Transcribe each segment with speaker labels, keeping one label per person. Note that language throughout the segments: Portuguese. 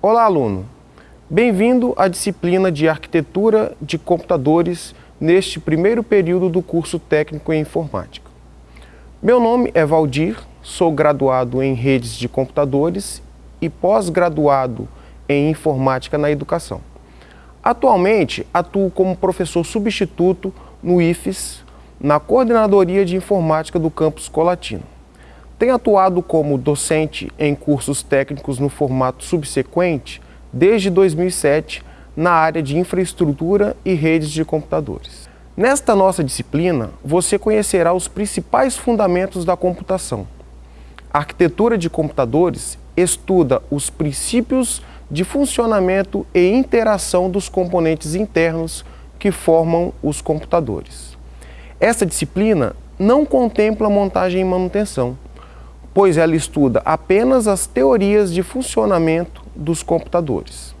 Speaker 1: Olá, aluno! Bem-vindo à disciplina de Arquitetura de Computadores neste primeiro período do curso técnico em Informática. Meu nome é Valdir, sou graduado em Redes de Computadores e pós-graduado em Informática na Educação. Atualmente, atuo como professor substituto no IFES, na Coordenadoria de Informática do Campus Colatino. Tenho atuado como docente em cursos técnicos no formato subsequente desde 2007 na área de infraestrutura e redes de computadores. Nesta nossa disciplina, você conhecerá os principais fundamentos da computação. A arquitetura de computadores estuda os princípios de funcionamento e interação dos componentes internos que formam os computadores. Essa disciplina não contempla montagem e manutenção, pois ela estuda apenas as teorias de funcionamento dos computadores.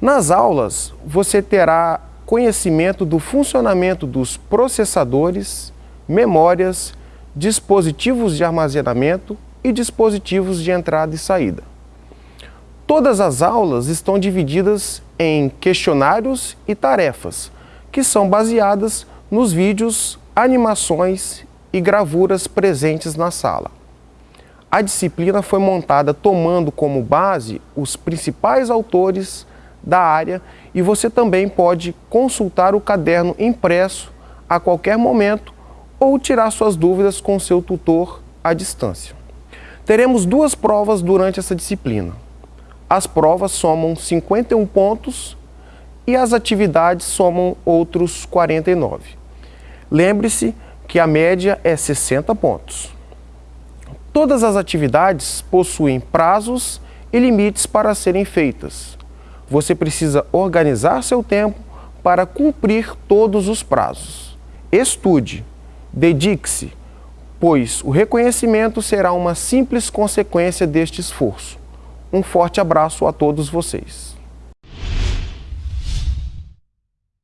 Speaker 1: Nas aulas, você terá conhecimento do funcionamento dos processadores, memórias, dispositivos de armazenamento e dispositivos de entrada e saída. Todas as aulas estão divididas em questionários e tarefas, que são baseadas nos vídeos, animações e gravuras presentes na sala. A disciplina foi montada tomando como base os principais autores da área e você também pode consultar o caderno impresso a qualquer momento ou tirar suas dúvidas com seu tutor à distância. Teremos duas provas durante essa disciplina. As provas somam 51 pontos e as atividades somam outros 49. Lembre-se que a média é 60 pontos. Todas as atividades possuem prazos e limites para serem feitas. Você precisa organizar seu tempo para cumprir todos os prazos. Estude, dedique-se, pois o reconhecimento será uma simples consequência deste esforço. Um forte abraço a todos vocês.